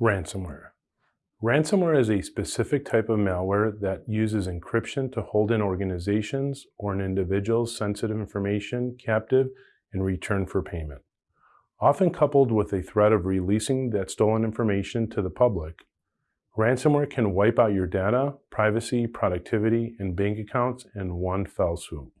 Ransomware. Ransomware is a specific type of malware that uses encryption to hold an organization's or an individual's sensitive information captive in return for payment. Often coupled with a threat of releasing that stolen information to the public, ransomware can wipe out your data, privacy, productivity, and bank accounts in one fell swoop.